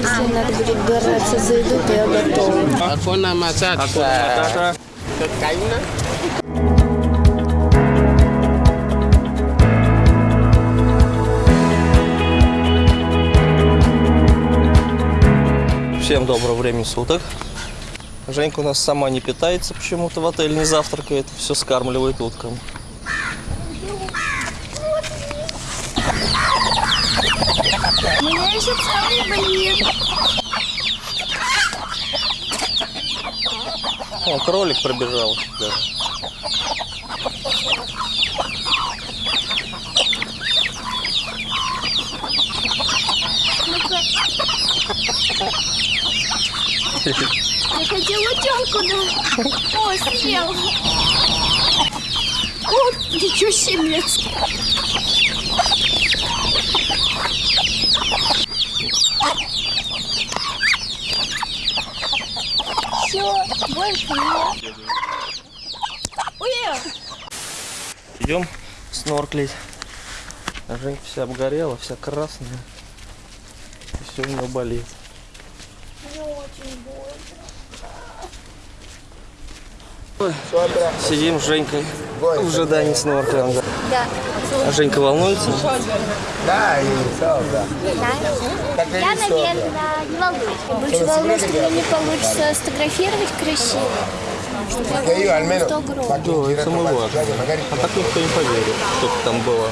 Если надо будет бороться за еду, то я готова. Matata. Matata. Kaina. Всем доброго времени суток. Женька у нас сама не питается почему-то в отеле, не завтракает, все скармливает уткам. У меня еще целый блин. О, кролик пробежал. даже. Я хотела утенку, да. О, съел. О, ничего себе. Все, больше нет. Уел. Идем снорклить. А Женька вся обгорела, вся красная. И все у нее болит. Мне очень больно. Сидим с Женькой в ожидании снорклинга. Да. А Женька волнуется? Да. Я, наверное, не волнуюсь. Больше волнуюсь, что мне не получится сфотографировать красиво. Che io almeno faccio Да, un это giretto самое qua, важное. guardate, magari А так никто не поверит, что там было.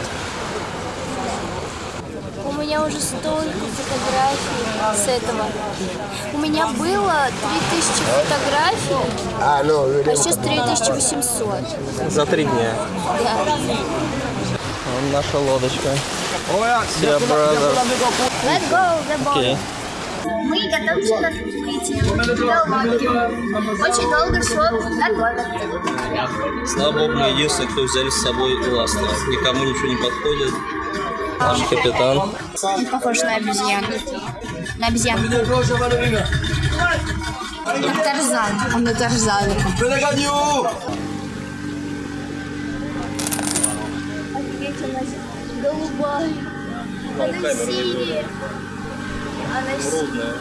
У меня уже столько фотографий с этого. У меня было 3000 фотографий, Ah no, а сейчас 3800. За три дня. Да. Вон наша лодочка. Все, бразер. Let's go, the boat. Окей. Мы готовимся к открытию. Очень долго все готовим. Слава богу, мы единственные, кто взяли с собой ласта. Никому ничего не подходит. Наш капитан. Он похож на обезьяну. На обезьяну. Как Тарзан. Он на Тарзана. Офигеть, она голубая. Она синяя. Она синяя.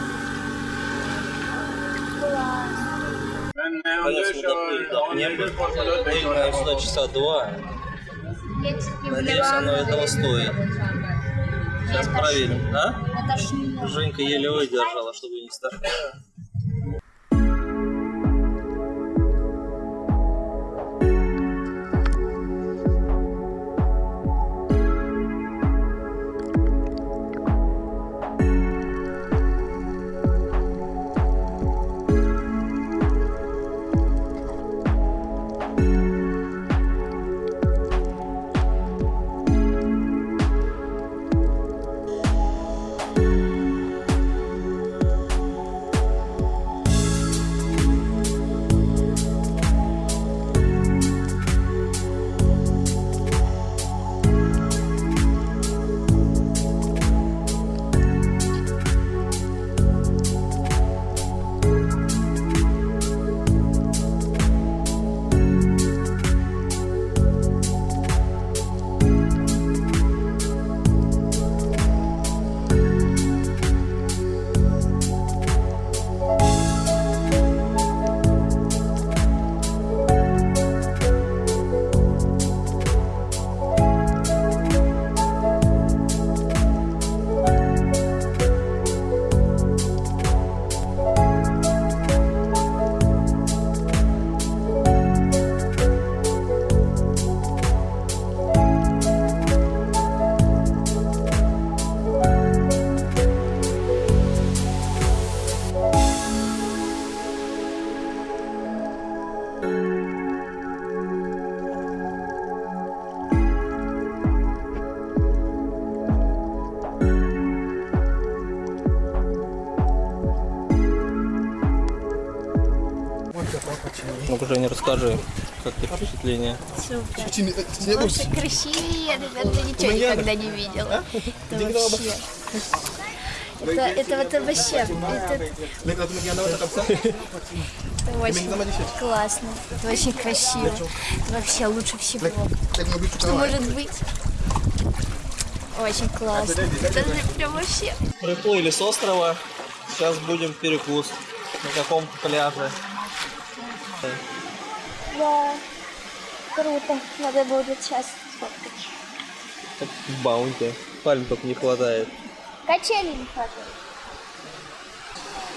Мы доплыли до небо. Плыли, наверное, сюда часа два. Надеюсь, оно этого стоит. Сейчас проверим. А? Не Женька еле выдержала, чтобы не стошнило. Ну-ка, Женя, расскажи, как ты впечатление? Слушай, красивее, ребят, ты ничего никогда не видела. Это вообще... Это, это, вот вообще, это, это очень классно, это очень красиво, вообще лучше всего, что может быть. Очень классно, это же прям вообще... Приплыли с острова, Сейчас будем перекус на каком-то пляже. Да. Круто. Надо будет сейчас сфоткать. Как в баунте. Пальм только не хватает. Качели не хватает.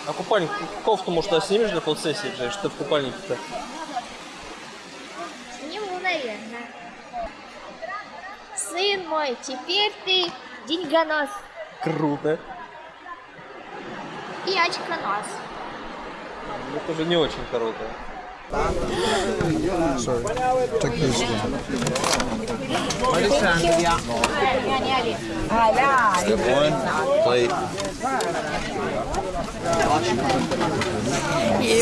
А купальник, кофту, может, да, снимешь для фотосессии, Джей? Что ты в купальнике-то? Сниму, наверное. Сын мой, теперь ты деньгонос Круто. и очконос. Это уже не очень круто.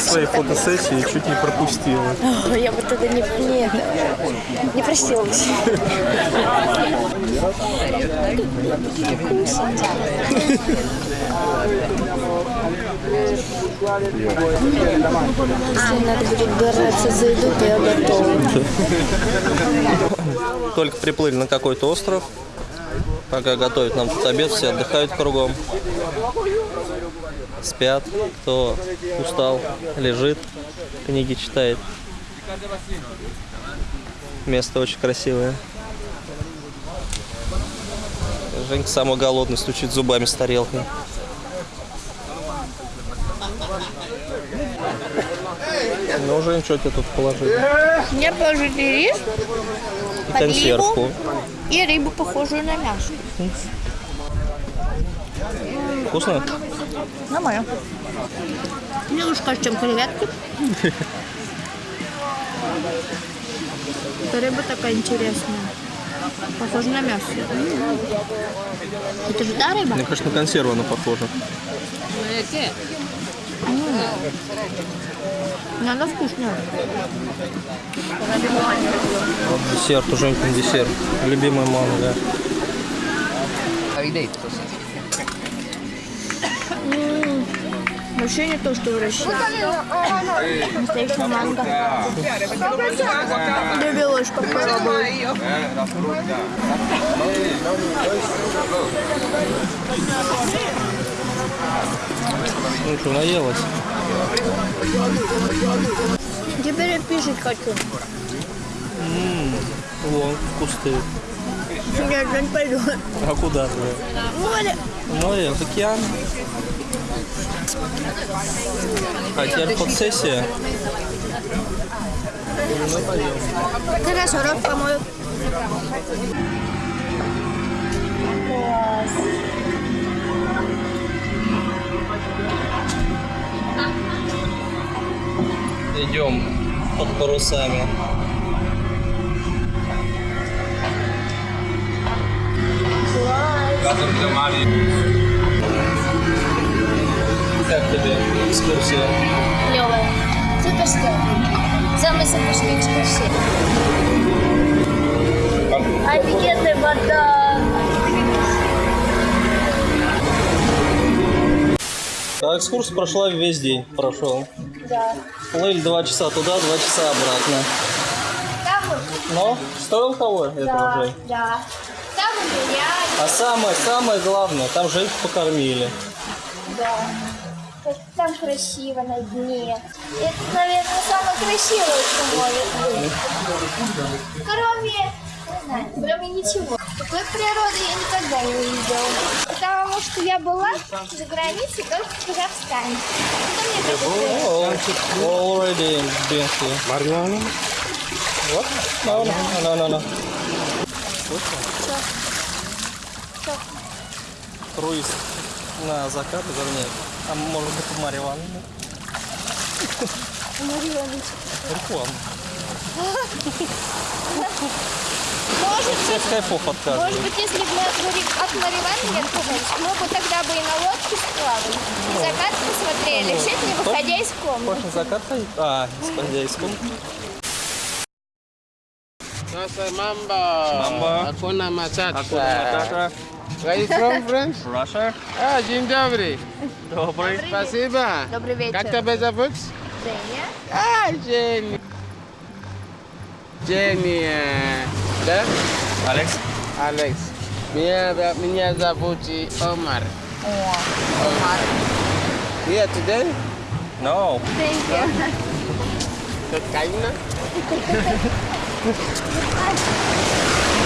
Своей фотосессии чуть не пропустила. Я бы тогда не, не, не просилась. Если надо будет бороться за еду, то я готова. Только приплыли на какой-то остров. Пока готовят нам тут обед, все отдыхают кругом. Спят, кто устал, лежит, книги читает. Место очень красивое. Женька самый голодный, стучит зубами с тарелкой. Ну, Жень, что тебе тут положили? Мне положили рис И консервку. и рыбу, похожую на мясо. Вкусно? Нормально. Мне лучше кажется, чем креветки. Эта рыба такая интересная. Похожа на мясо. Это же та рыба? Мне кажется, на консерву она похожа. Но она вкусная. Десерт, уже десерт. Любимая манго. Вообще не то, что в России. Настоящая манго. Довелось попробовать. Ну что, наелась? Теперь я пишать хочу. Вон, кусты. Нет, я не пойду. А куда ты? Море. Море, в океан. А теперь фотосессия. Ну, пойдем. Хорошо, рот помою. Идем под парусами. Как тебе экскурсия? Клевая. Суперская. Самая суперская экскурсия. Офигенная вода. А экскурсия прошла весь день, прошел. Да. Плыли два часа туда, два часа обратно. Там Но стоил того да, уже. да. Там гуляли, А самое, самое главное, там Женьку покормили. да. Там красиво на дне. Это, наверное, самое красивое, что может быть. Кроме, не знаю, кроме ничего. Такой природы я никогда не видела. Потому что я была за границей только в Казахстане. Already been here. What? No, no, no, no, no. Круиз на закат, вернее. А может быть Марья Ивановна? Мария Ивановна, Реклама. Может Всех кайфов Может отказывают. быть, если бы мы от Мари- от Маривана отказались, мы бы тогда бы и на лодке сплавали, и закат посмотрели, все это не выходя из комнаты. Хочешь закат ходить? А, исходя из комнаты. Sasa mambo. Mambo. Hakuna matata. Акуна Where you from, friends? Russia. А, dzień dobry. Добрый. Спасибо. Добрый вечер. Как тебя зовут? Женя. А, de Alex. Alex. Mia da minha da Omar. Oh, Omar. Here today? No. Thank you. Good kind.